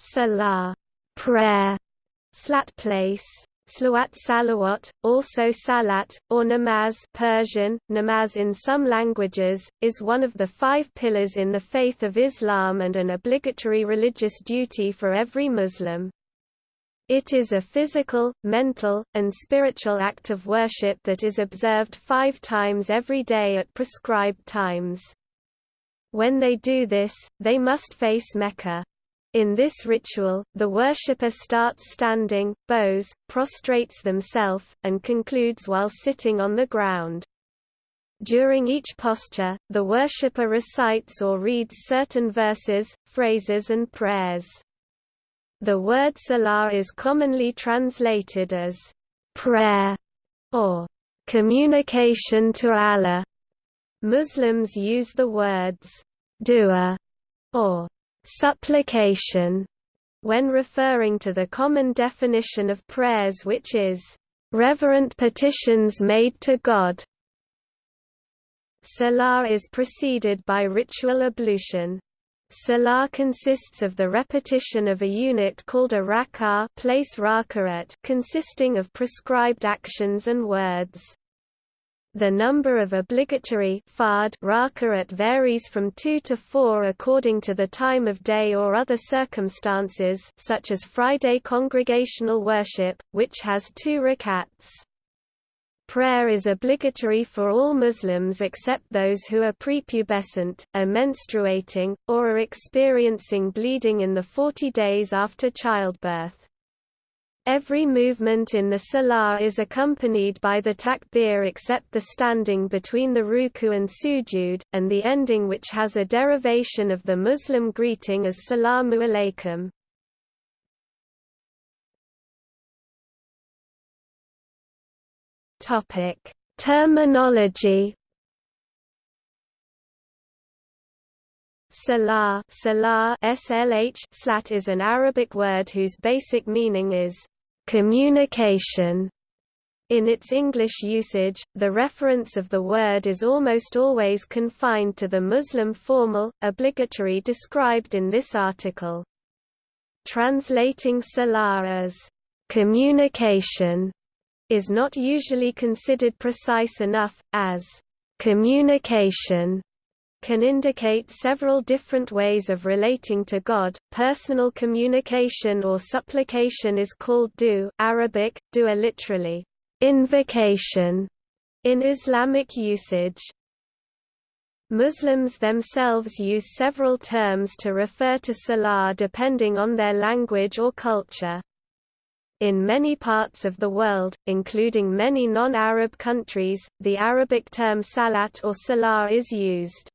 salah, prayer, slat place, Slawat salawat, also salat, or namaz Persian, namaz in some languages, is one of the five pillars in the faith of Islam and an obligatory religious duty for every Muslim. It is a physical, mental, and spiritual act of worship that is observed five times every day at prescribed times. When they do this, they must face Mecca. In this ritual, the worshipper starts standing, bows, prostrates themselves, and concludes while sitting on the ground. During each posture, the worshipper recites or reads certain verses, phrases and prayers. The word salah is commonly translated as prayer or communication to Allah. Muslims use the words dua or supplication when referring to the common definition of prayers which is reverent petitions made to God. Salah is preceded by ritual ablution. Salah consists of the repetition of a unit called a rak'ah place consisting of prescribed actions and words. The number of obligatory fard varies from two to four according to the time of day or other circumstances such as Friday congregational worship, which has two rakats. Prayer is obligatory for all Muslims except those who are prepubescent, are menstruating, or are experiencing bleeding in the 40 days after childbirth. Every movement in the salah is accompanied by the takbir except the standing between the ruku and sujud, and the ending which has a derivation of the Muslim greeting as salamu alaykum. Terminology Salah, SLH slat is an Arabic word whose basic meaning is communication. In its English usage, the reference of the word is almost always confined to the Muslim formal, obligatory described in this article. Translating salah as communication is not usually considered precise enough, as communication can indicate several different ways of relating to God. Personal communication or supplication is called du Arabic, dua literally, invocation, in Islamic usage. Muslims themselves use several terms to refer to salah depending on their language or culture. In many parts of the world, including many non-Arab countries, the Arabic term salat or salah is used.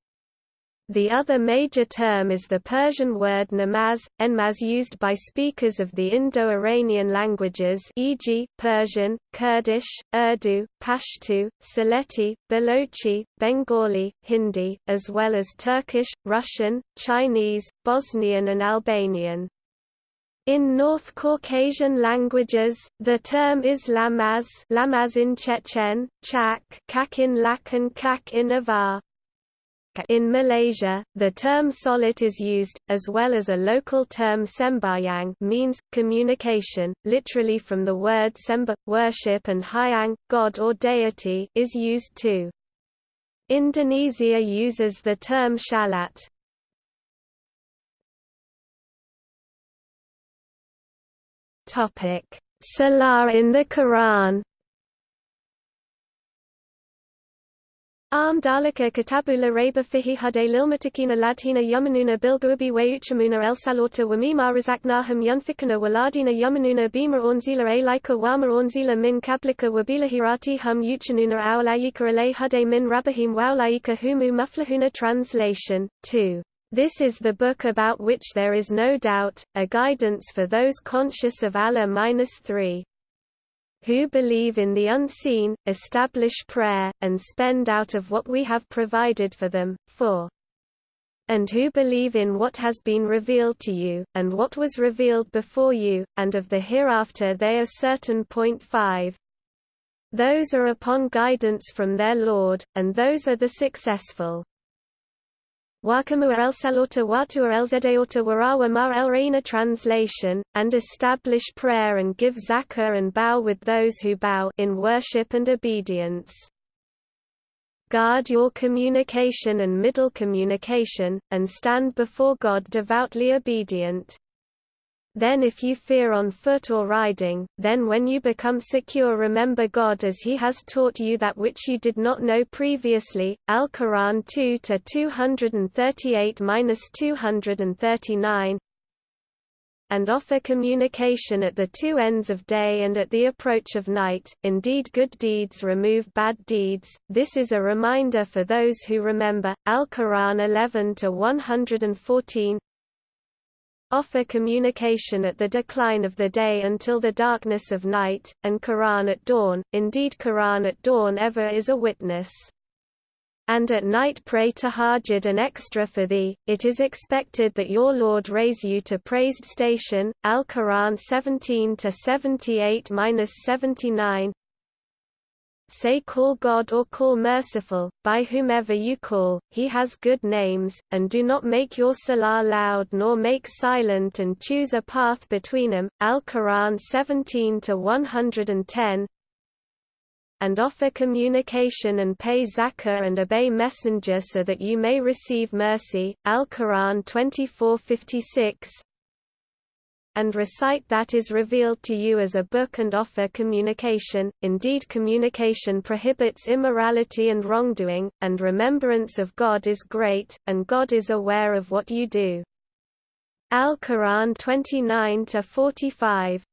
The other major term is the Persian word namaz, enmaz used by speakers of the Indo-Iranian languages e.g., Persian, Kurdish, Urdu, Pashto, Sylheti, Balochi, Bengali, Hindi, as well as Turkish, Russian, Chinese, Bosnian and Albanian. In North Caucasian languages, the term is lamaz, lamaz in Chechen, chak, kak in Lak and kak in Avar. In Malaysia, the term solat is used, as well as a local term sembayang means, communication, literally from the word semba, worship and hyang, god or deity is used too. Indonesia uses the term shalat. Salah in the Quran Arm dalika katabula reba fihi hade lilmatikina ladhina yamanuna bilgubi wayuchamuna el salota wamima razaknahum yunfikana waladina yamanuna bima ornzila alaika wama ornzila min kablika wabila hirati hum yuchanuna awlayika alay hade min rabahim wawlayika humu muflahuna Translation 2 this is the book about which there is no doubt, a guidance for those conscious of Allah-3 who believe in the unseen, establish prayer, and spend out of what we have provided for them, 4 and who believe in what has been revealed to you, and what was revealed before you, and of the hereafter they are certain. Point 5. Those are upon guidance from their Lord, and those are the successful. Wakamua el Salota Watua el Zedeota Warawa Mar el Reina translation, and establish prayer and give zakah and bow with those who bow in worship and obedience. Guard your communication and middle communication, and stand before God devoutly obedient. Then if you fear on foot or riding, then when you become secure remember God as he has taught you that which you did not know previously. Al-Quran 2 to 238-239 and offer communication at the two ends of day and at the approach of night. Indeed, good deeds remove bad deeds. This is a reminder for those who remember. Al Quran 11 to 114 offer communication at the decline of the day until the darkness of night, and Quran at dawn. Indeed, Quran at dawn ever is a witness and at night pray to tahajjud an extra for thee, it is expected that your Lord raise you to praised station. Al-Quran 17-78-79 Say call God or call merciful, by whomever you call, he has good names, and do not make your salah loud nor make silent and choose a path between them. Al-Quran 17-110 and offer communication and pay zakah and obey messenger so that you may receive mercy. Al-Quran 24:56 and recite that is revealed to you as a book and offer communication. Indeed, communication prohibits immorality and wrongdoing, and remembrance of God is great, and God is aware of what you do. Al-Quran 29 to 45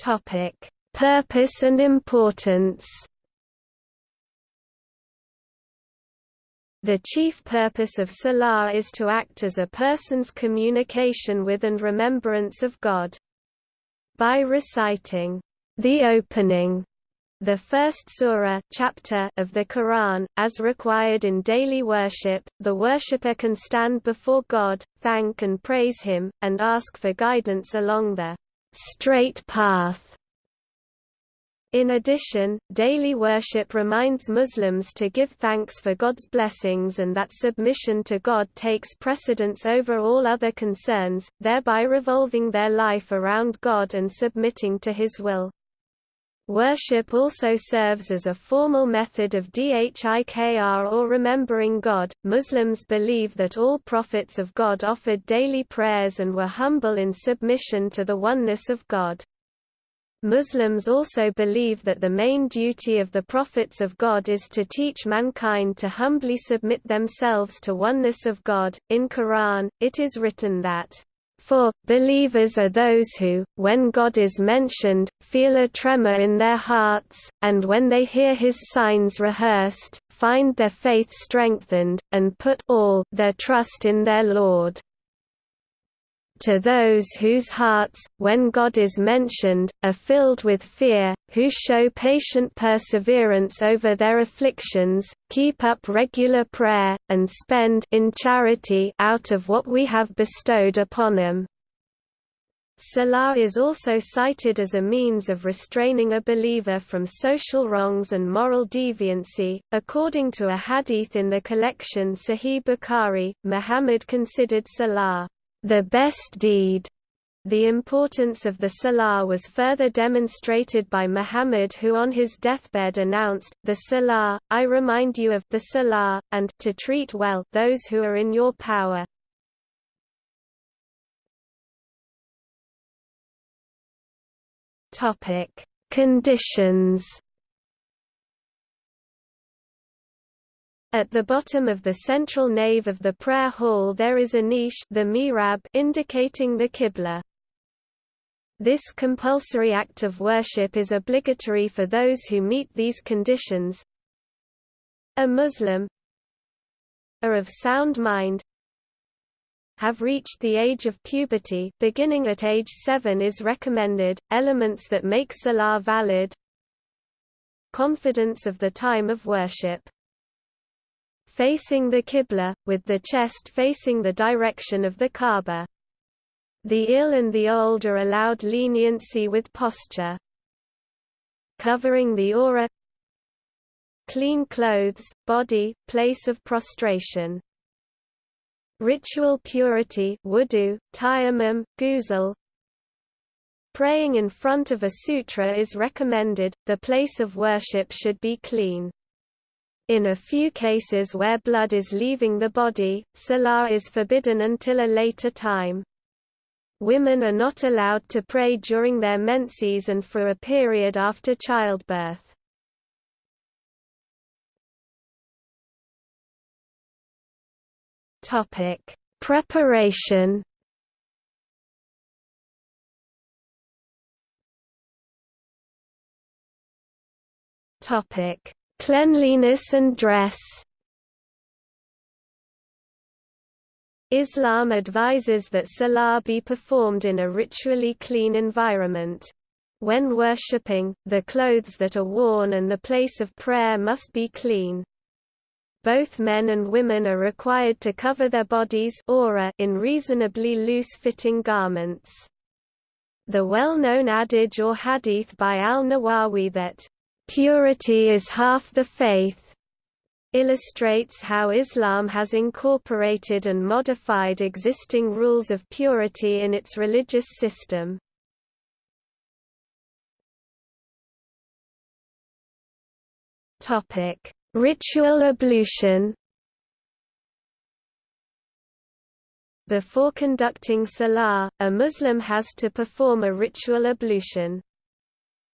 Topic: Purpose and importance. The chief purpose of Salah is to act as a person's communication with and remembrance of God. By reciting the opening the first surah chapter of the Quran, as required in daily worship, the worshipper can stand before God, thank and praise Him, and ask for guidance along the straight path. In addition, daily worship reminds Muslims to give thanks for God's blessings and that submission to God takes precedence over all other concerns, thereby revolving their life around God and submitting to His will. Worship also serves as a formal method of dhikr or remembering God. Muslims believe that all prophets of God offered daily prayers and were humble in submission to the oneness of God. Muslims also believe that the main duty of the prophets of God is to teach mankind to humbly submit themselves to oneness of God. In Quran, it is written that for, believers are those who, when God is mentioned, feel a tremor in their hearts, and when they hear his signs rehearsed, find their faith strengthened, and put all their trust in their Lord to those whose hearts, when God is mentioned, are filled with fear, who show patient perseverance over their afflictions, keep up regular prayer, and spend in charity out of what we have bestowed upon them. Salah is also cited as a means of restraining a believer from social wrongs and moral deviancy. According to a hadith in the collection Sahih Bukhari, Muhammad considered Salah the best deed. The importance of the Salah was further demonstrated by Muhammad who on his deathbed announced, the Salah, I remind you of the Salah, and to treat well those who are in your power. Conditions At the bottom of the central nave of the prayer hall there is a niche the mihrab indicating the qibla. This compulsory act of worship is obligatory for those who meet these conditions. A Muslim are of sound mind have reached the age of puberty beginning at age 7 is recommended, elements that make salah valid confidence of the time of worship facing the Qibla, with the chest facing the direction of the Kaaba. The ill and the old are allowed leniency with posture. Covering the aura clean clothes, body, place of prostration. Ritual purity wudu, tayammum, ghusl, Praying in front of a sutra is recommended, the place of worship should be clean. In a few cases where blood is leaving the body, salah is forbidden until a later time. Women are not allowed to pray during their menses and for a period after childbirth. Preparation Topic: Cleanliness and dress. Islam advises that salah be performed in a ritually clean environment. When worshipping, the clothes that are worn and the place of prayer must be clean. Both men and women are required to cover their bodies in reasonably loose-fitting garments. The well-known adage or hadith by al-Nawawi that, Purity is half the faith illustrates how Islam has incorporated and modified existing rules of purity in its religious system. Ritual ablution. Before conducting salah, a Muslim has to perform a ritual ablution.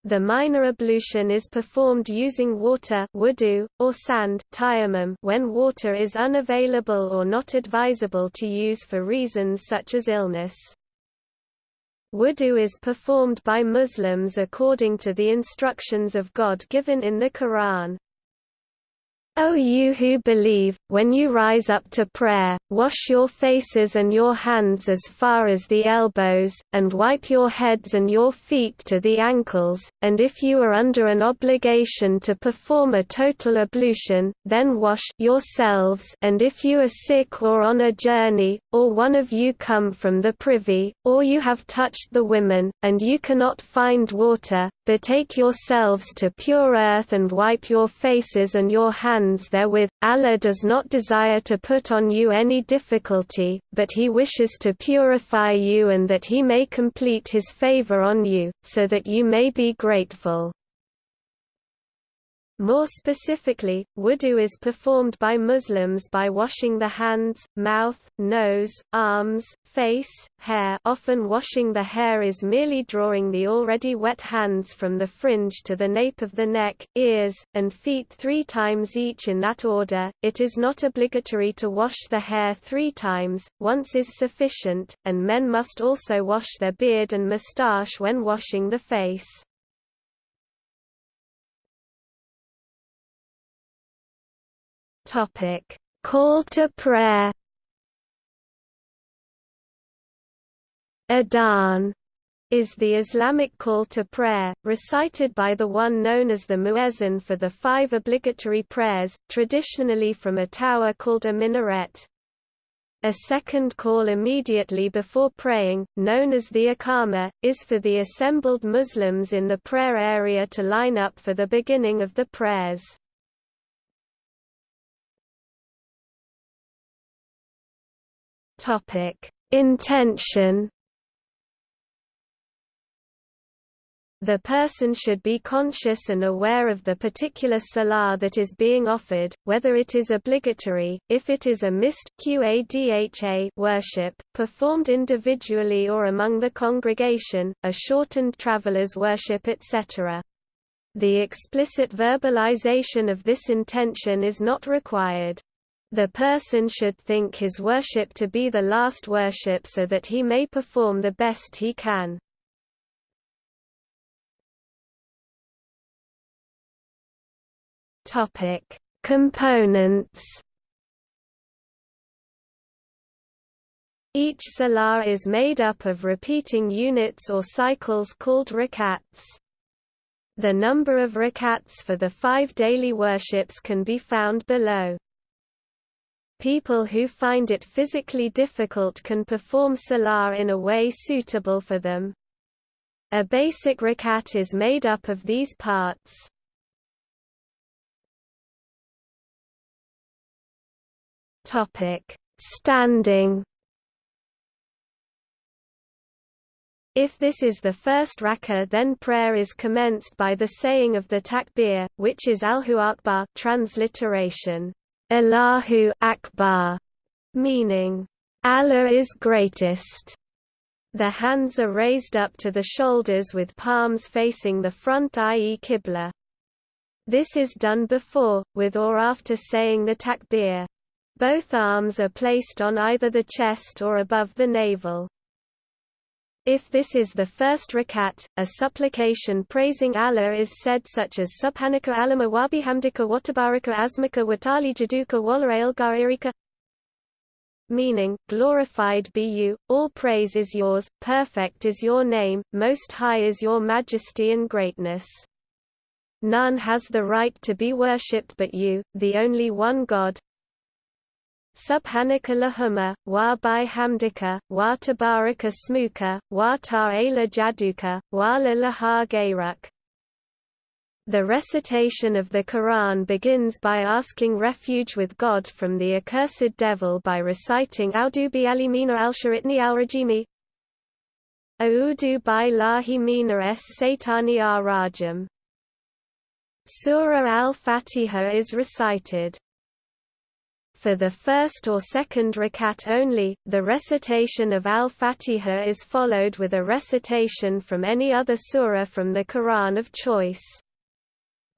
The minor ablution is performed using water wudu, or sand tayammum when water is unavailable or not advisable to use for reasons such as illness. Wudu is performed by Muslims according to the instructions of God given in the Quran. O you who believe, when you rise up to prayer, wash your faces and your hands as far as the elbows, and wipe your heads and your feet to the ankles, and if you are under an obligation to perform a total ablution, then wash yourselves and if you are sick or on a journey, or one of you come from the privy, or you have touched the women, and you cannot find water, betake yourselves to pure earth and wipe your faces and your hands hands therewith. Allah does not desire to put on you any difficulty, but He wishes to purify you and that He may complete His favor on you, so that you may be grateful. More specifically, wudu is performed by Muslims by washing the hands, mouth, nose, arms, face, hair often washing the hair is merely drawing the already wet hands from the fringe to the nape of the neck, ears, and feet three times each in that order. It is not obligatory to wash the hair three times, once is sufficient, and men must also wash their beard and moustache when washing the face. Topic: Call to prayer. Adhan is the Islamic call to prayer, recited by the one known as the muezzin for the five obligatory prayers, traditionally from a tower called a minaret. A second call immediately before praying, known as the Iqama, is for the assembled Muslims in the prayer area to line up for the beginning of the prayers. Topic: Intention. The person should be conscious and aware of the particular salah that is being offered, whether it is obligatory, if it is a missed qadha worship, performed individually or among the congregation, a shortened traveler's worship etc. The explicit verbalization of this intention is not required. The person should think his worship to be the last worship so that he may perform the best he can. Topic: Components. Each salah is made up of repeating units or cycles called rakats. The number of rakats for the five daily worships can be found below. People who find it physically difficult can perform salah in a way suitable for them. A basic rakat is made up of these parts. Standing If this is the first rak'ah then prayer is commenced by the saying of the takbir, which is Allahu Akbar transliteration, Allahu Akbar, meaning, Allah is greatest. The hands are raised up to the shoulders with palms facing the front i.e. Qibla. This is done before, with or after saying the takbir. Both arms are placed on either the chest or above the navel. If this is the first rakat, a supplication praising Allah is said such as Subhanaka alama wabihamdika watabaraka asmaka watali jaduka wala gairika meaning, glorified be you, all praise is yours, perfect is your name, most high is your majesty and greatness. None has the right to be worshipped but you, the only one God, Subhanaka lahumma, wa bi hamdika, wa tabaraka smuka, wa ta'ala jaduka, wa laha gayrak. The recitation of the Quran begins by asking refuge with God from the accursed devil by reciting Audu bi alimina al-sharitni al-rajimi. Audu bi lahi mina es satani ar-rajim. Surah al-Fatiha is recited for the first or second rakat only, the recitation of al-Fatiha is followed with a recitation from any other surah from the Quran of choice.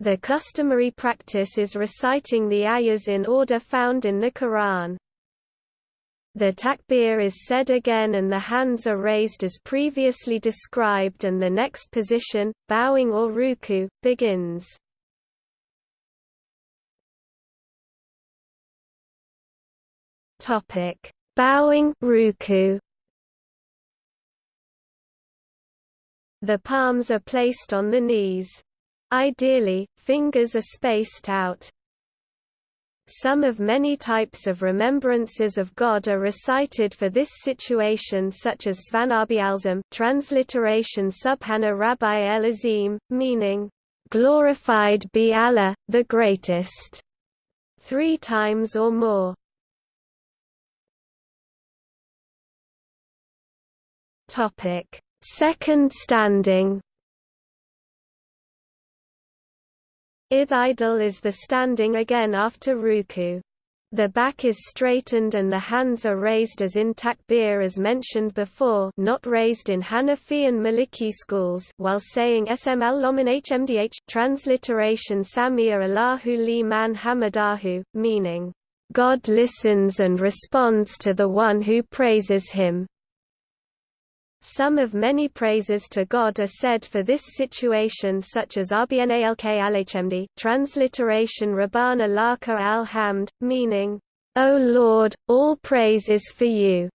The customary practice is reciting the ayahs in order found in the Quran. The takbir is said again and the hands are raised as previously described and the next position, bowing or ruku, begins. Topic: Bowing ruku. The palms are placed on the knees. Ideally, fingers are spaced out. Some of many types of remembrances of God are recited for this situation such as Svanarbi Alzam transliteration Subhana Rabbi El Azim, meaning, "...glorified be Allah, the Greatest", three times or more. Topic: Second standing. Ith Ithidal is the standing again after ruku. The back is straightened and the hands are raised as in takbir as mentioned before not raised in Hanafi and Maliki schools while saying SML Loman HMDH transliteration Samir Allahu li man hamadahu, meaning, God listens and responds to the one who praises him. Some of many praises to God are said for this situation such as Rbnalk alhmd, transliteration Rabbana laka al-hamd, meaning, O Lord, all praise is for you.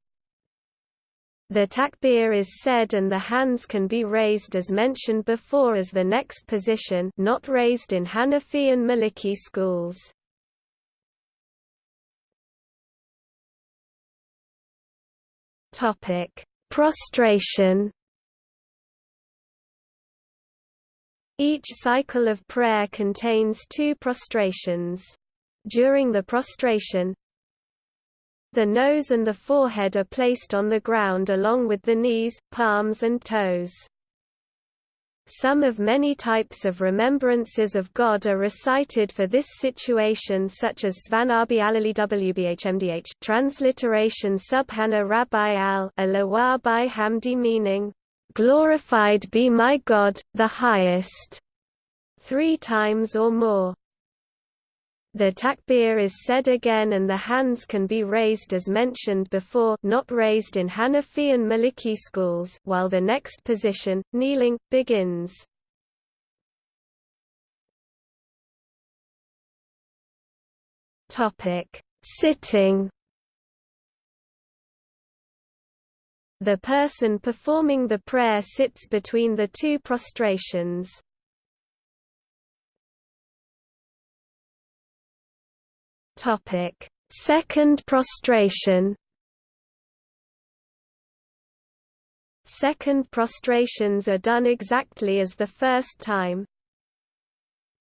The takbir is said and the hands can be raised as mentioned before as the next position not raised in Hanafi and Maliki schools. Topic Prostration Each cycle of prayer contains two prostrations. During the prostration, the nose and the forehead are placed on the ground along with the knees, palms and toes. Some of many types of remembrances of God are recited for this situation such as Svanarbi Alali Wbhmdh transliteration Subhana Rabbi al by Hamdi meaning, "'Glorified be my God, the highest' three times or more. The takbir is said again and the hands can be raised as mentioned before not raised in Hanafi and Maliki schools while the next position, kneeling, begins. Sitting The person performing the prayer sits between the two prostrations. Topic: Second prostration. Second prostrations are done exactly as the first time.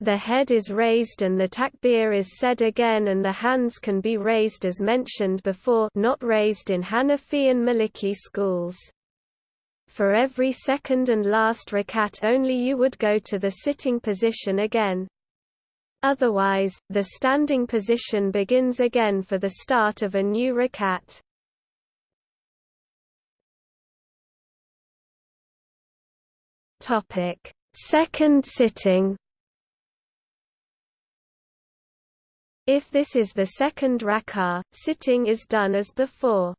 The head is raised and the takbir is said again and the hands can be raised as mentioned before not raised in Hanafi and Maliki schools. For every second and last rakat only you would go to the sitting position again. Otherwise, the standing position begins again for the start of a new rakat. Topic: Second sitting If this is the second rak'ah, sitting is done as before.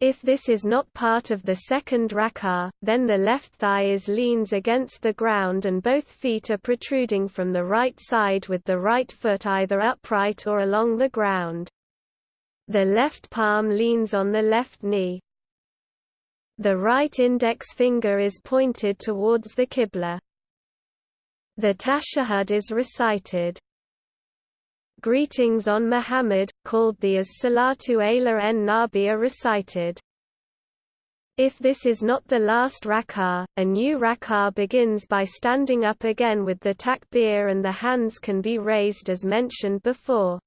If this is not part of the second rak'ah, then the left thigh is leans against the ground and both feet are protruding from the right side with the right foot either upright or along the ground. The left palm leans on the left knee. The right index finger is pointed towards the Qibla. The tashahhud is recited. Greetings on Muhammad, called the As-Salatu ala en Nabi are recited. If this is not the last rak'ah, a new rak'ah begins by standing up again with the takbir and the hands can be raised as mentioned before.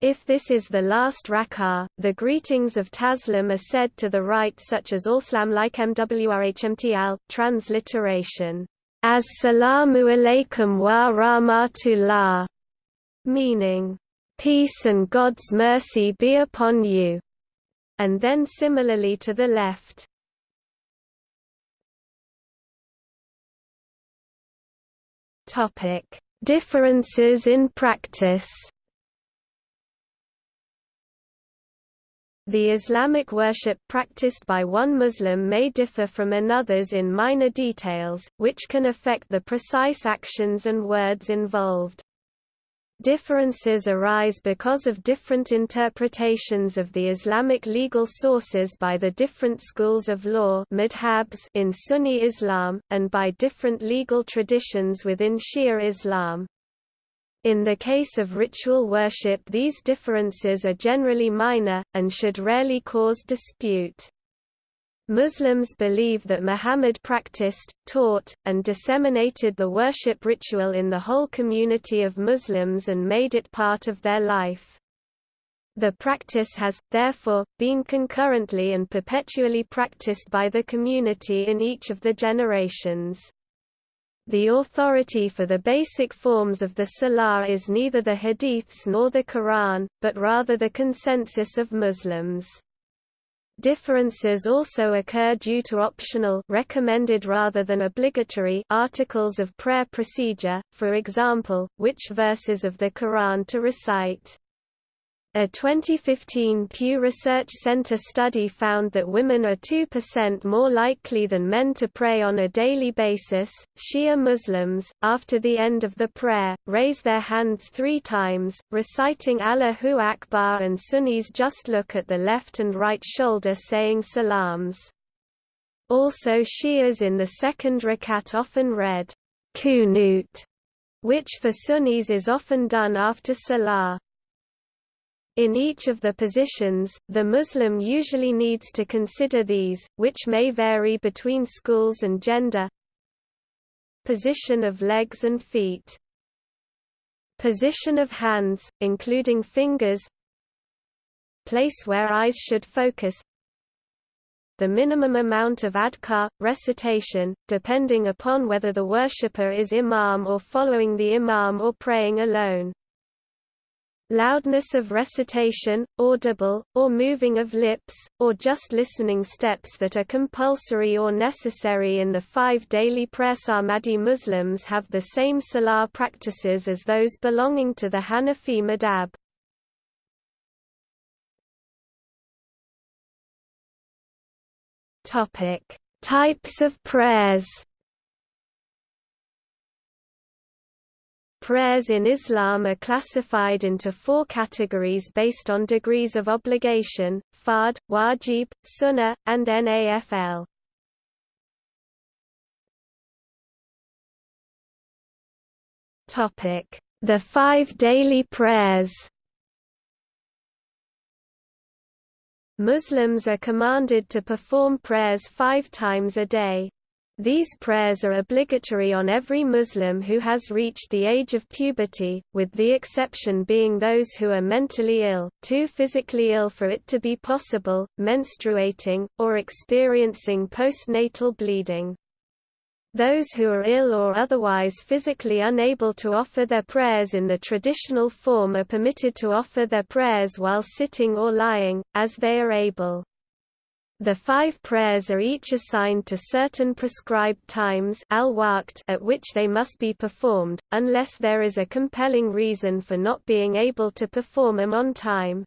If this is the last rak'ah, the greetings of Taslim are said to the right such as Allslam like MWRHMTL, transliteration, As-salamu alaykum wa rahmatullah meaning, "...peace and God's mercy be upon you", and then similarly to the left. Topic: Differences in practice The Islamic worship practiced by one Muslim may differ from another's in minor details, which can affect the precise actions and words involved. Differences arise because of different interpretations of the Islamic legal sources by the different schools of law in Sunni Islam, and by different legal traditions within Shia Islam. In the case of ritual worship these differences are generally minor, and should rarely cause dispute. Muslims believe that Muhammad practiced, taught, and disseminated the worship ritual in the whole community of Muslims and made it part of their life. The practice has, therefore, been concurrently and perpetually practiced by the community in each of the generations. The authority for the basic forms of the Salah is neither the Hadiths nor the Quran, but rather the consensus of Muslims. Differences also occur due to optional recommended rather than obligatory articles of prayer procedure, for example, which verses of the Quran to recite. A 2015 Pew Research Center study found that women are 2% more likely than men to pray on a daily basis. Shia Muslims, after the end of the prayer, raise their hands three times, reciting Allahu Akbar, and Sunnis just look at the left and right shoulder saying salams. Also, Shias in the second rakat often read Qunut, which for Sunnis is often done after Salah. In each of the positions, the Muslim usually needs to consider these, which may vary between schools and gender. Position of legs and feet. Position of hands, including fingers. Place where eyes should focus. The minimum amount of adhkar, recitation, depending upon whether the worshipper is imam or following the imam or praying alone loudness of recitation, audible, or moving of lips, or just listening steps that are compulsory or necessary in the five daily prayers. Ahmadi Muslims have the same salah practices as those belonging to the Hanafi madhab. Types of prayers Prayers in Islam are classified into four categories based on degrees of obligation, fard, wajib, sunnah, and nafl. The five daily prayers Muslims are commanded to perform prayers five times a day. These prayers are obligatory on every Muslim who has reached the age of puberty, with the exception being those who are mentally ill, too physically ill for it to be possible, menstruating, or experiencing postnatal bleeding. Those who are ill or otherwise physically unable to offer their prayers in the traditional form are permitted to offer their prayers while sitting or lying, as they are able. The five prayers are each assigned to certain prescribed times at which they must be performed, unless there is a compelling reason for not being able to perform them on time.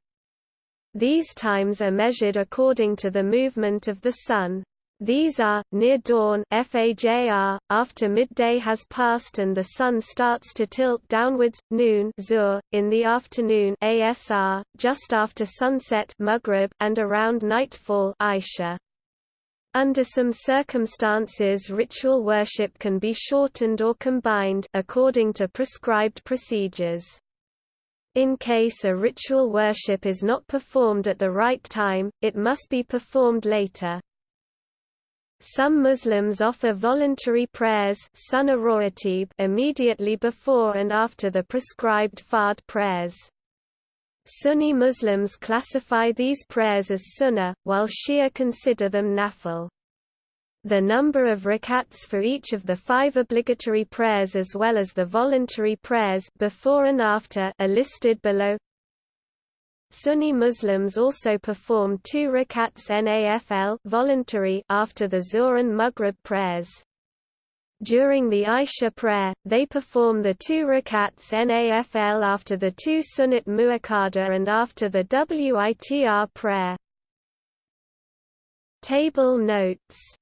These times are measured according to the movement of the sun. These are, near dawn Fajr, after midday has passed and the sun starts to tilt downwards, noon Zuhr, in the afternoon Asr, just after sunset Maghrib, and around nightfall Isha. Under some circumstances ritual worship can be shortened or combined according to prescribed procedures. In case a ritual worship is not performed at the right time, it must be performed later. Some Muslims offer voluntary prayers immediately before and after the prescribed fard prayers. Sunni Muslims classify these prayers as sunnah, while Shia consider them nafil. The number of rakats for each of the five obligatory prayers as well as the voluntary prayers before and after are listed below. Sunni Muslims also perform two rakats nafl voluntary after the Zuhr and Maghrib prayers. During the Isha prayer, they perform the two rakats nafl after the two sunnat muakkada and after the witr prayer. Table notes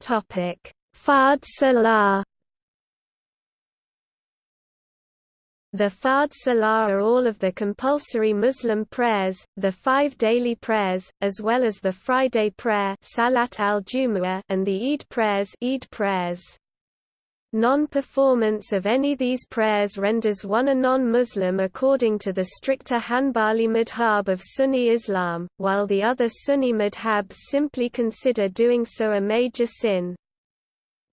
Fard Salah The Fard Salah are all of the compulsory Muslim prayers, the five daily prayers, as well as the Friday prayer Salat al and the Eid prayers, Eid prayers. Non-performance of any these prayers renders one a non-Muslim according to the stricter Hanbali madhab of Sunni Islam, while the other Sunni madhabs simply consider doing so a major sin.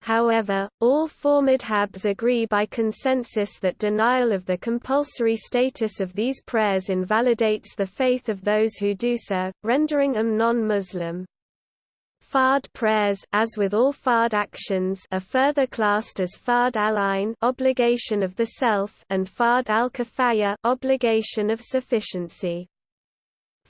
However, all four madhabs agree by consensus that denial of the compulsory status of these prayers invalidates the faith of those who do so, rendering them non-Muslim. Fard prayers as with all fard actions are further classed as fard al-ain obligation of the self and fard al-kifaya obligation of sufficiency.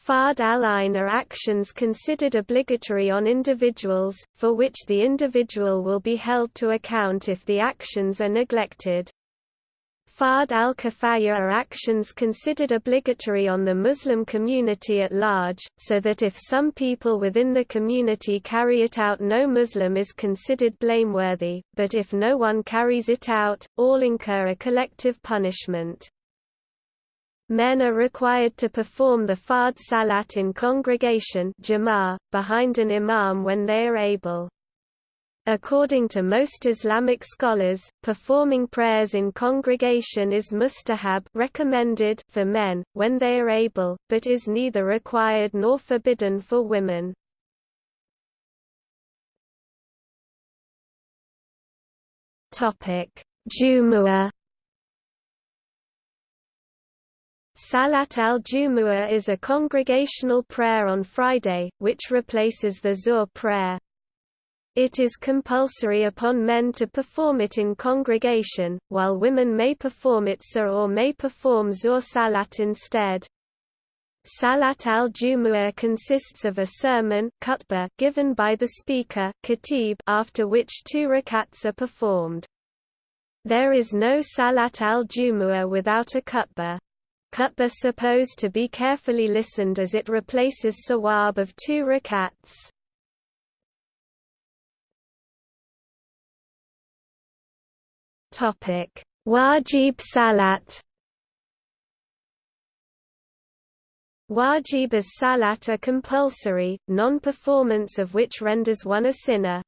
Fard al-ain are actions considered obligatory on individuals, for which the individual will be held to account if the actions are neglected. Fard al-kifaya are actions considered obligatory on the Muslim community at large, so that if some people within the community carry it out no Muslim is considered blameworthy, but if no one carries it out, all incur a collective punishment. Men are required to perform the Fard Salat in congregation behind an imam when they are able. According to most Islamic scholars, performing prayers in congregation is mustahab recommended for men, when they are able, but is neither required nor forbidden for women. Jumu'ah Salat al-Jumu'ah is a congregational prayer on Friday, which replaces the Zuhr prayer. It is compulsory upon men to perform it in congregation, while women may perform it Sur or may perform Zuhr Salat instead. Salat al-Jumu'ah consists of a sermon given by the speaker after which two rakats are performed. There is no Salat al-Jumu'ah without a khutbah. Khutbah supposed to be carefully listened as it replaces sawab of two rakats. Topic: Wajib Salat. Wajib as Salat are compulsory, non-performance of which renders one a sinner.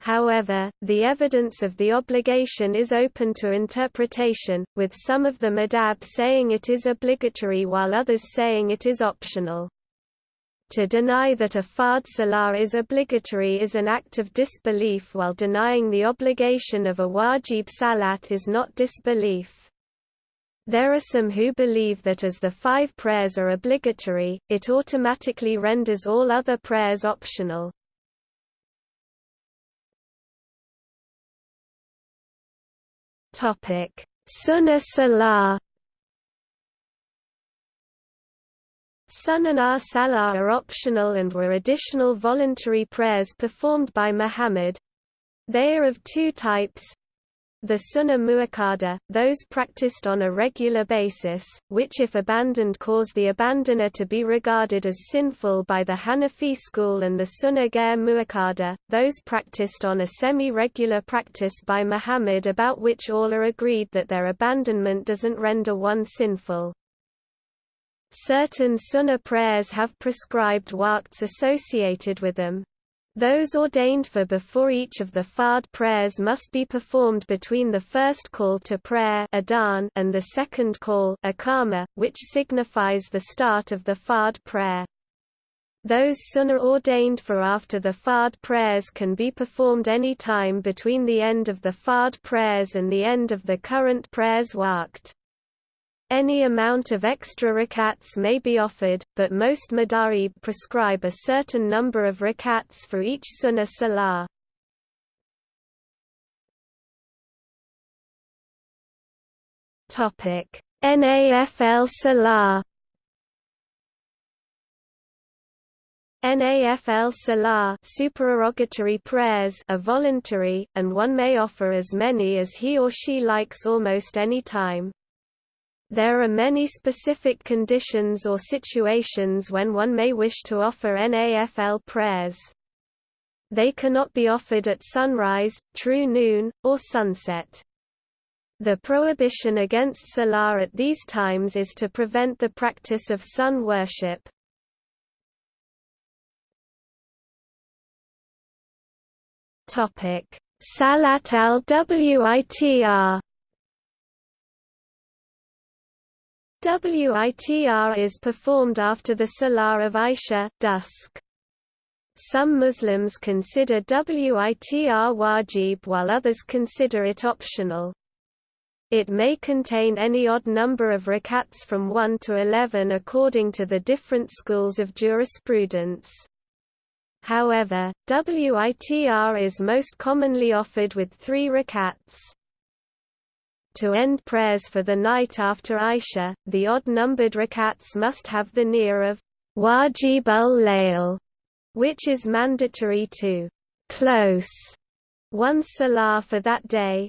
However, the evidence of the obligation is open to interpretation, with some of the madhab saying it is obligatory while others saying it is optional. To deny that a fard salah is obligatory is an act of disbelief while denying the obligation of a wajib salat is not disbelief. There are some who believe that as the five prayers are obligatory, it automatically renders all other prayers optional. Sunnah Salah Sunnah Salah are optional and were additional voluntary prayers performed by Muhammad. They are of two types, the sunnah muakkada, those practiced on a regular basis, which if abandoned cause the abandoner to be regarded as sinful by the Hanafi school and the sunnah ghair muakkada, those practiced on a semi-regular practice by Muhammad about which all are agreed that their abandonment doesn't render one sinful. Certain sunnah prayers have prescribed waqts associated with them. Those ordained for before each of the fard prayers must be performed between the first call to prayer and the second call which signifies the start of the fard prayer. Those sunnah ordained for after the fard prayers can be performed any time between the end of the fard prayers and the end of the current prayers waqt. Any amount of extra rakats may be offered, but most madarib prescribe a certain number of rakats for each sunnah salah. Topic: Nafl Salah. Nafl Salah supererogatory prayers are voluntary, and one may offer as many as he or she likes almost any time. There are many specific conditions or situations when one may wish to offer NAFL prayers. They cannot be offered at sunrise, true noon, or sunset. The prohibition against salah at these times is to prevent the practice of sun worship. Salat al-Witr WITR is performed after the Salah of Isha, dusk. Some Muslims consider WITR wajib while others consider it optional. It may contain any odd number of rakats from 1 to 11 according to the different schools of jurisprudence. However, WITR is most commonly offered with three rakats. To end prayers for the night after Isha, the odd-numbered rakats must have the niyyah of wajib al-layl, which is mandatory to close one salah for that day.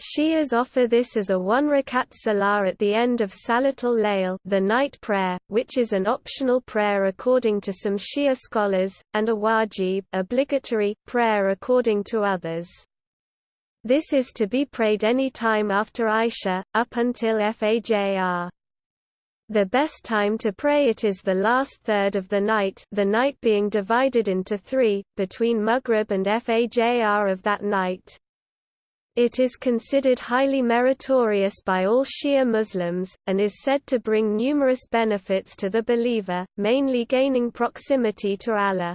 Shias offer this as a one rakat salah at the end of Salatul Layl the night prayer, which is an optional prayer according to some Shia scholars, and a wajib obligatory prayer according to others. This is to be prayed any time after Isha, up until Fajr. The best time to pray it is the last third of the night the night being divided into three, between Maghrib and Fajr of that night. It is considered highly meritorious by all Shia Muslims, and is said to bring numerous benefits to the believer, mainly gaining proximity to Allah.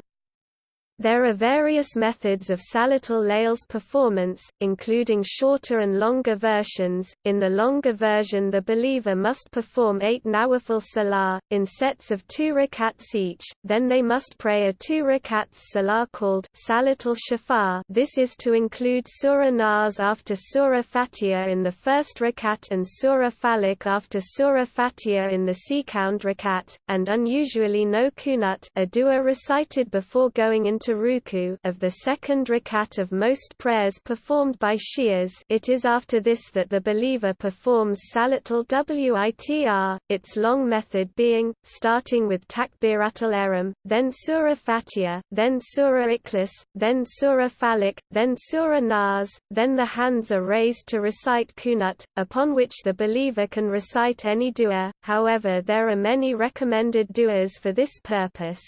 There are various methods of Salatul Layl's performance, including shorter and longer versions. In the longer version, the believer must perform eight Nawafil Salah, in sets of two rakats each, then they must pray a two rakats Salah called Salatul Shafa. This is to include Surah Nas after Surah Fatiha in the first rakat and Surah Falaq after Surah Fatiha in the second rakat, and unusually no kunut, a dua recited before going into ruku of the second rakat of most prayers performed by Shias it is after this that the believer performs Salatul Witr, its long method being, starting with Takbiratul Ihram, then Surah Fatiha, then Surah Ikhlas, then Surah Falaq, then Surah Nas, then the hands are raised to recite Kunut, upon which the believer can recite any dua, however there are many recommended duas for this purpose.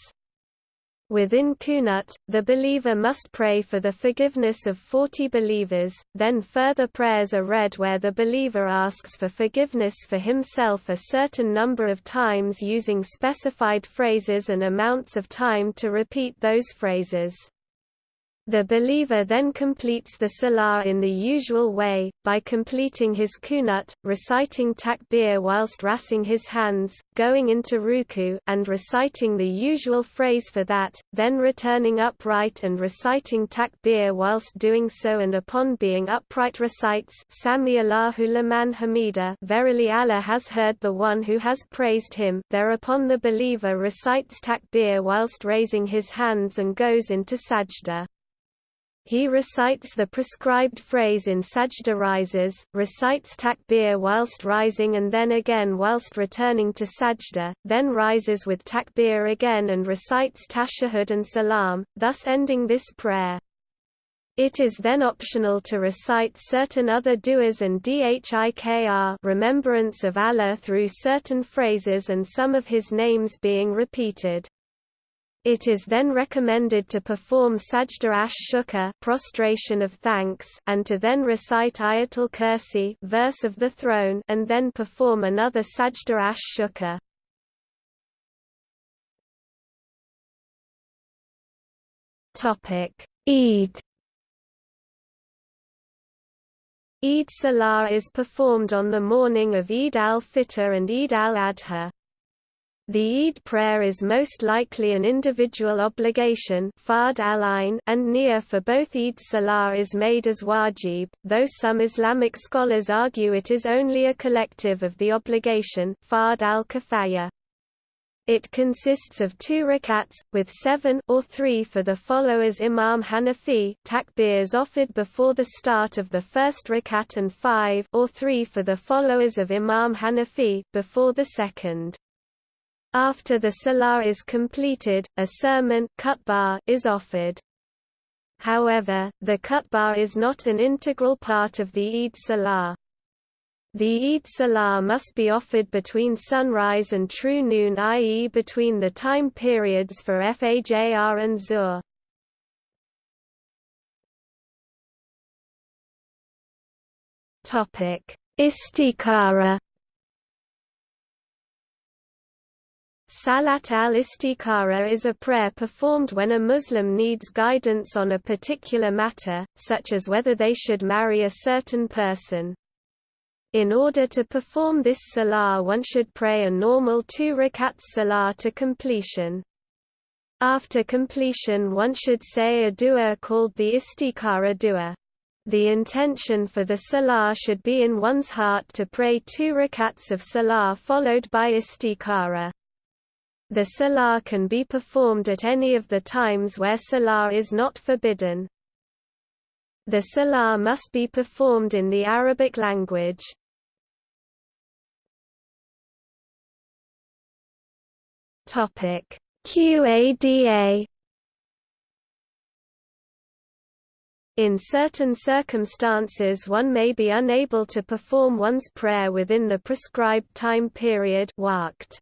Within Kunut, the believer must pray for the forgiveness of 40 believers, then further prayers are read where the believer asks for forgiveness for himself a certain number of times using specified phrases and amounts of time to repeat those phrases. The believer then completes the salah in the usual way, by completing his kunut, reciting takbir whilst raising his hands, going into ruku and reciting the usual phrase for that, then returning upright and reciting takbir whilst doing so and upon being upright recites Sami Allahu liman hamida verily Allah has heard the one who has praised him thereupon the believer recites takbir whilst raising his hands and goes into sajda. He recites the prescribed phrase in sajda rises, recites takbir whilst rising and then again whilst returning to sajda, then rises with takbir again and recites tashahhud and salam, thus ending this prayer. It is then optional to recite certain other du'as and dhikr remembrance of Allah through certain phrases and some of his names being repeated. It is then recommended to perform sajda ash shukr prostration of thanks and to then recite Ayatul Kursi verse of the throne and then perform another sajda ash shukr. Topic: Eid Eid Salah is performed on the morning of Eid al-Fitr and Eid al-Adha. The Eid prayer is most likely an individual obligation and niyyah for both Eid Salah is made as wajib, though some Islamic scholars argue it is only a collective of the obligation al It consists of two rakats, with seven or three for the followers Imam Hanafi takbirs offered before the start of the first rakat and five or three for the followers of Imam Hanafi before the second. After the salah is completed, a sermon is offered. However, the khutbah is not an integral part of the Eid Salah. The Eid Salah must be offered between sunrise and true noon i.e. between the time periods for Fajr and Zuhr. Istikhara Salat al-Istikhara is a prayer performed when a Muslim needs guidance on a particular matter, such as whether they should marry a certain person. In order to perform this salah one should pray a normal two rakats salah to completion. After completion one should say a dua called the Istikhara dua. The intention for the salah should be in one's heart to pray two rakats of salah followed by Istikhara. The salah can be performed at any of the times where salah is not forbidden. The salah must be performed in the Arabic language. Topic: QADA In certain circumstances one may be unable to perform one's prayer within the prescribed time period waqt.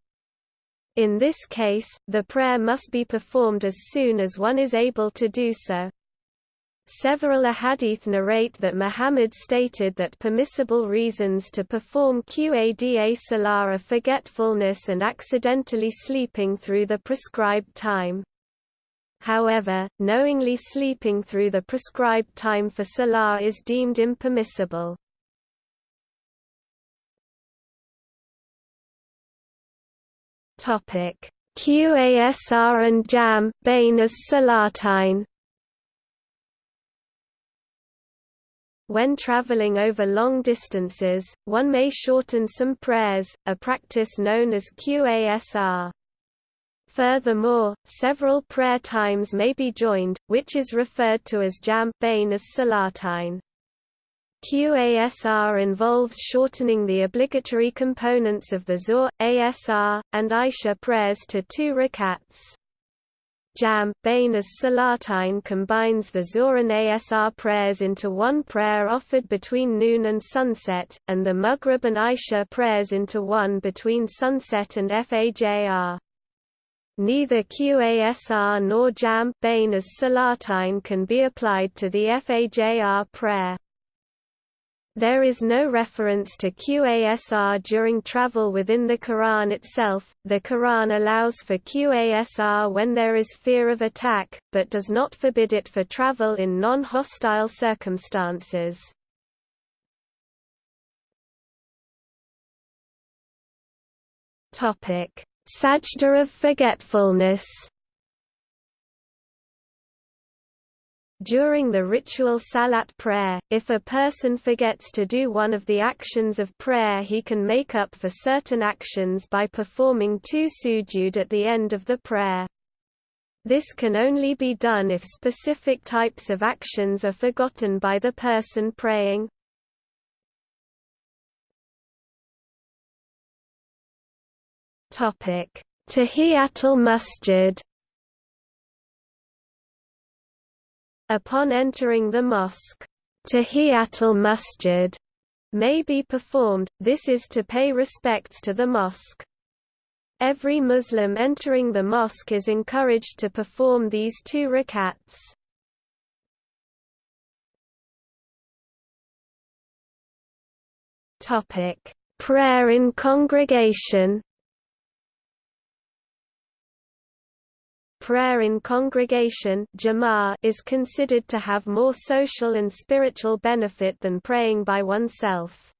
In this case, the prayer must be performed as soon as one is able to do so. Several ahadith narrate that Muhammad stated that permissible reasons to perform Qada Salah are forgetfulness and accidentally sleeping through the prescribed time. However, knowingly sleeping through the prescribed time for Salah is deemed impermissible. Topic: QASR and JAM Bain as Salatain. When traveling over long distances, one may shorten some prayers, a practice known as QASR. Furthermore, several prayer times may be joined, which is referred to as jam bain as salatain. QASR involves shortening the obligatory components of the Zuhr, ASR, and Isha prayers to two rakats. Jam, Bain as Salatain combines the Zuhr and ASR prayers into one prayer offered between noon and sunset, and the Maghrib and Isha prayers into one between sunset and Fajr. Neither QASR nor Jam Bain as Salatain can be applied to the Fajr prayer. There is no reference to QASR during travel within the Quran itself. The Quran allows for QASR when there is fear of attack, but does not forbid it for travel in non hostile circumstances. Topic: Sajda of forgetfulness. During the ritual salat prayer, if a person forgets to do one of the actions of prayer he can make up for certain actions by performing two sujud at the end of the prayer. This can only be done if specific types of actions are forgotten by the person praying. Tahiyatul Masjid. Upon entering the mosque, Tahiyatul Masjid may be performed, this is to pay respects to the mosque. Every Muslim entering the mosque is encouraged to perform these two rakats. Prayer in congregation Prayer in congregation is considered to have more social and spiritual benefit than praying by oneself.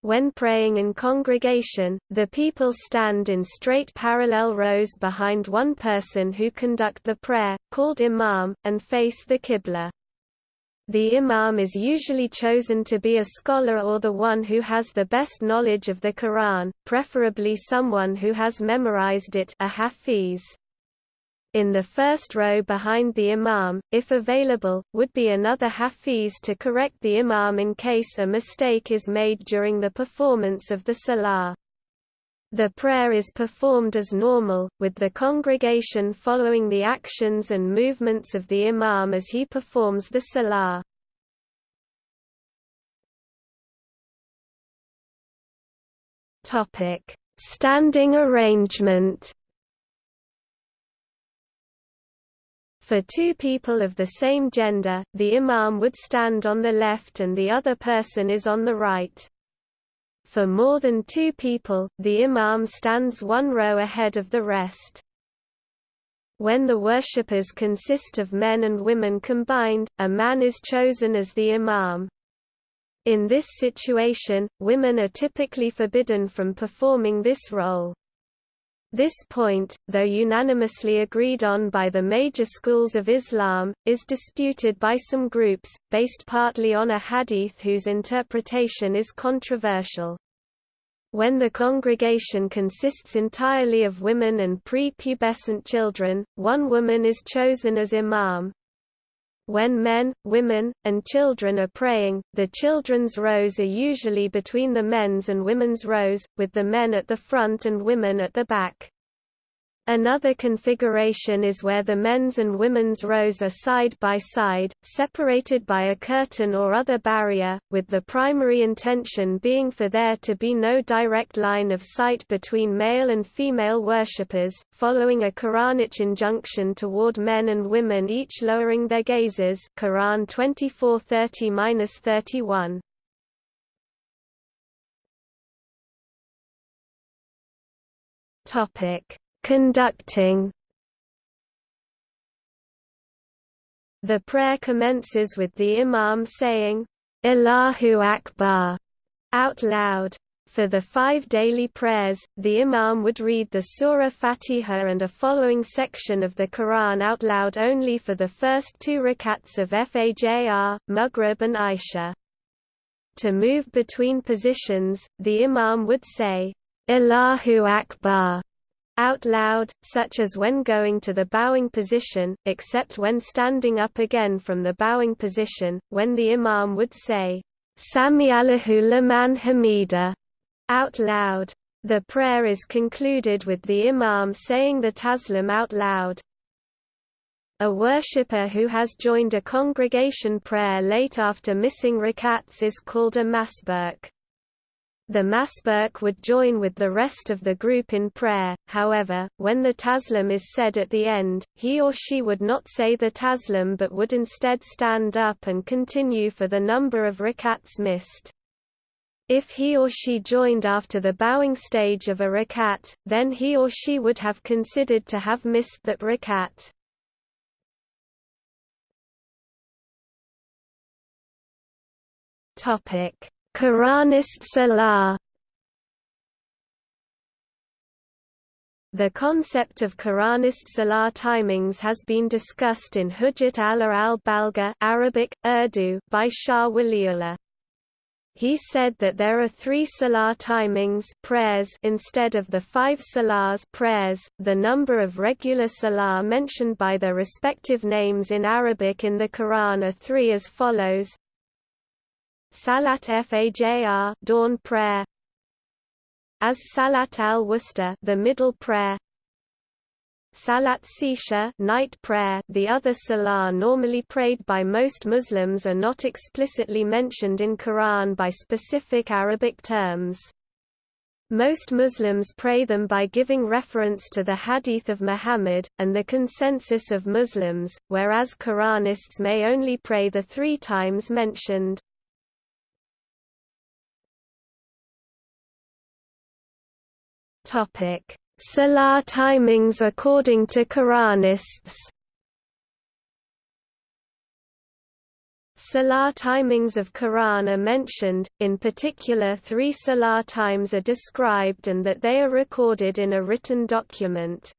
When praying in congregation, the people stand in straight parallel rows behind one person who conduct the prayer, called imam, and face the qibla. The imam is usually chosen to be a scholar or the one who has the best knowledge of the Quran, preferably someone who has memorized it a hafiz in the first row behind the imam, if available, would be another hafiz to correct the imam in case a mistake is made during the performance of the salah. The prayer is performed as normal, with the congregation following the actions and movements of the imam as he performs the salah. Standing arrangement For two people of the same gender, the imam would stand on the left and the other person is on the right. For more than two people, the imam stands one row ahead of the rest. When the worshippers consist of men and women combined, a man is chosen as the imam. In this situation, women are typically forbidden from performing this role. This point, though unanimously agreed on by the major schools of Islam, is disputed by some groups, based partly on a hadith whose interpretation is controversial. When the congregation consists entirely of women and pre-pubescent children, one woman is chosen as imam, when men, women, and children are praying, the children's rows are usually between the men's and women's rows, with the men at the front and women at the back. Another configuration is where the men's and women's rows are side by side, separated by a curtain or other barrier, with the primary intention being for there to be no direct line of sight between male and female worshippers, following a Quranic injunction toward men and women each lowering their gazes Quran 24:30-31. Topic Conducting The prayer commences with the Imam saying, Allahu Akbar, out loud. For the five daily prayers, the Imam would read the Surah Fatiha and a following section of the Quran out loud only for the first two rakats of Fajr, Maghrib and Isha. To move between positions, the Imam would say, Allahu Akbar, out loud, such as when going to the bowing position, except when standing up again from the bowing position, when the imam would say, Sami Allahu liman hamida, out loud. The prayer is concluded with the imam saying the taslim out loud. A worshipper who has joined a congregation prayer late after missing rakats is called a masbuq. The Masbuq would join with the rest of the group in prayer, however, when the Taslim is said at the end, he or she would not say the Taslim but would instead stand up and continue for the number of rakats missed. If he or she joined after the bowing stage of a rakat, then he or she would have considered to have missed that rakat. Topic Quranist Salah The concept of Quranist Salah timings has been discussed in Hujjat al-Balga Arabic, Urdu by Shah Waliullah. He said that there are three salah timings prayers instead of the five salahs prayers. .The number of regular salah mentioned by their respective names in Arabic in the Quran are three as follows Salat Fajr dawn prayer as Salat al-Wusta the middle prayer Salat Isha night prayer the other salah normally prayed by most Muslims are not explicitly mentioned in Quran by specific Arabic terms. Most Muslims pray them by giving reference to the Hadith of Muhammad, and the consensus of Muslims, whereas Quranists may only pray the three times mentioned. Topic: Salah timings according to Quranists. Salah timings of Quran are mentioned, in particular three Salah times are described and that they are recorded in a written document.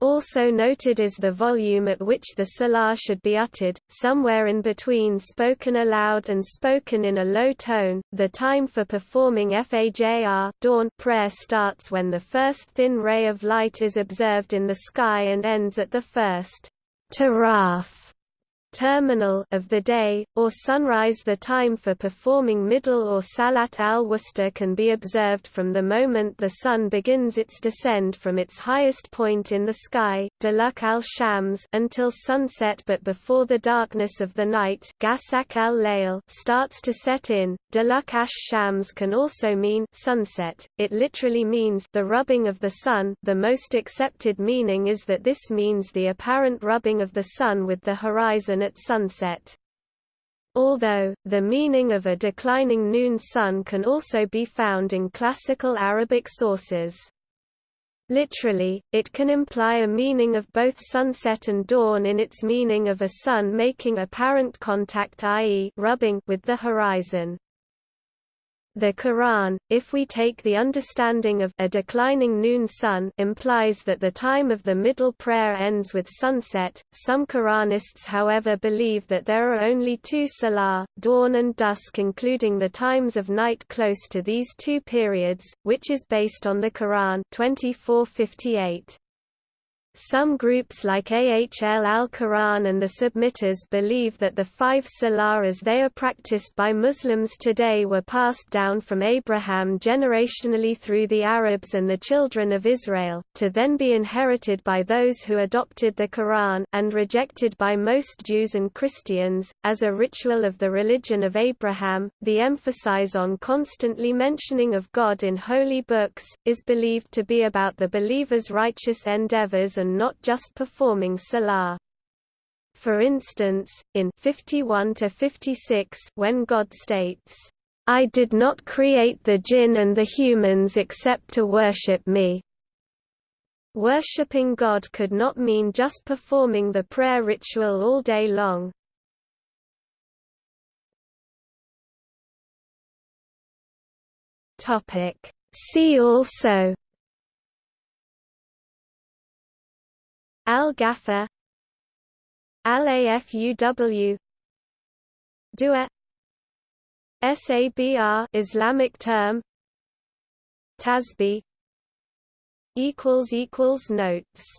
Also noted is the volume at which the salah should be uttered, somewhere in between spoken aloud and spoken in a low tone. The time for performing Fajr dawn prayer starts when the first thin ray of light is observed in the sky and ends at the first taraf terminal of the day, or sunrise. The time for performing middle or salat al-wusta can be observed from the moment the sun begins its descent from its highest point in the sky, duluk al-shams until sunset. But before the darkness of the night gasak al starts to set in. Duluk ash-shams can also mean sunset, it literally means the rubbing of the sun. The most accepted meaning is that this means the apparent rubbing of the sun with the horizon at sunset. Although, the meaning of a declining noon sun can also be found in classical Arabic sources. Literally, it can imply a meaning of both sunset and dawn in its meaning of a sun making apparent contact i.e. rubbing with the horizon. The Quran, if we take the understanding of a declining noon sun implies that the time of the middle prayer ends with sunset. Some Quranists however believe that there are only two salah, dawn and dusk including the times of night close to these two periods, which is based on the Quran 2458. Some groups like Ahl al-Quran and the Submitters believe that the five salah as they are practiced by Muslims today were passed down from Abraham generationally through the Arabs and the children of Israel, to then be inherited by those who adopted the Quran and rejected by most Jews and Christians, as a ritual of the religion of Abraham. The emphasis on constantly mentioning of God in holy books, is believed to be about the believer's righteous endeavors and not just performing salah. For instance, in 51 to 56 when God states, I did not create the jinn and the humans except to worship me. Worshipping God could not mean just performing the prayer ritual all day long. See also Al-Ghaffar Al-Afuw Dua SABR Islamic term Tasbih equals equals notes